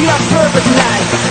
We are perfect night